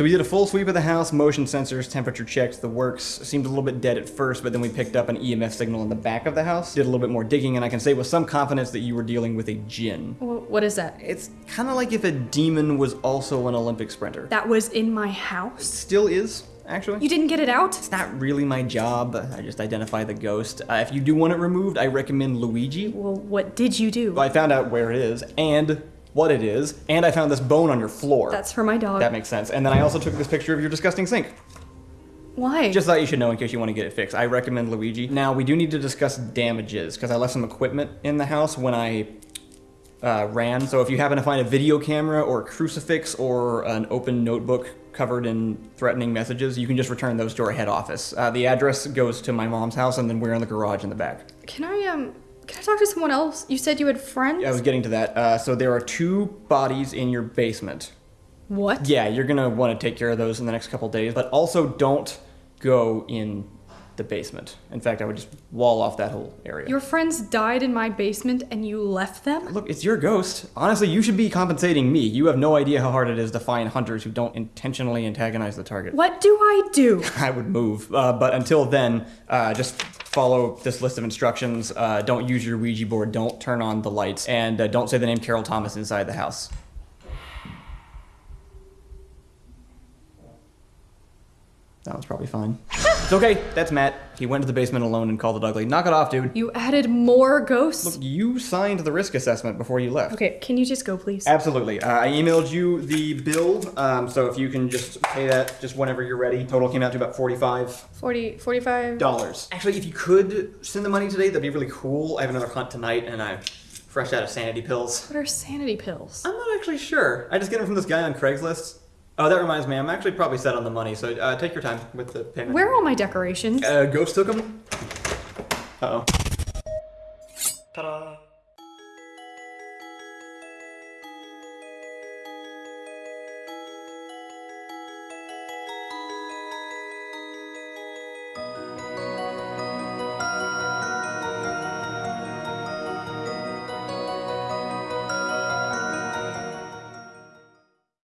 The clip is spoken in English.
So we did a full sweep of the house, motion sensors, temperature checks, the works. Seemed a little bit dead at first, but then we picked up an EMF signal in the back of the house. Did a little bit more digging, and I can say with some confidence that you were dealing with a djinn. What is that? It's kind of like if a demon was also an Olympic sprinter. That was in my house? Still is, actually. You didn't get it out? It's not really my job. I just identify the ghost. Uh, if you do want it removed, I recommend Luigi. Well, what did you do? I found out where it is and what it is, and I found this bone on your floor. That's for my dog. that makes sense. And then I also took this picture of your disgusting sink. Why? Just thought you should know in case you want to get it fixed. I recommend Luigi. Now, we do need to discuss damages, because I left some equipment in the house when I uh, ran. So if you happen to find a video camera or a crucifix or an open notebook covered in threatening messages, you can just return those to our head office. Uh, the address goes to my mom's house, and then we're in the garage in the back. Can I um can I talk to someone else? You said you had friends? I was getting to that. Uh, so there are two bodies in your basement. What? Yeah, you're gonna want to take care of those in the next couple days, but also don't go in the basement. In fact, I would just wall off that whole area. Your friends died in my basement and you left them? Look, it's your ghost. Honestly, you should be compensating me. You have no idea how hard it is to find hunters who don't intentionally antagonize the target. What do I do? I would move, uh, but until then, uh, just follow this list of instructions. Uh, don't use your Ouija board. Don't turn on the lights, and uh, don't say the name Carol Thomas inside the house. That was probably fine. It's okay. That's Matt. He went to the basement alone and called it ugly. Knock it off, dude. You added more ghosts? Look, you signed the risk assessment before you left. Okay, can you just go please? Absolutely. Uh, I emailed you the bill, um, so if you can just pay that just whenever you're ready. Total came out to about 45 40 45 dollars. Actually, if you could send the money today, that'd be really cool. I have another hunt tonight, and I'm fresh out of sanity pills. What are sanity pills? I'm not actually sure. I just get them from this guy on Craigslist. Oh, that reminds me. I'm actually probably set on the money, so uh, take your time with the payment. Where are all my decorations? Uh, Ghost took them. Uh oh. Ta-da.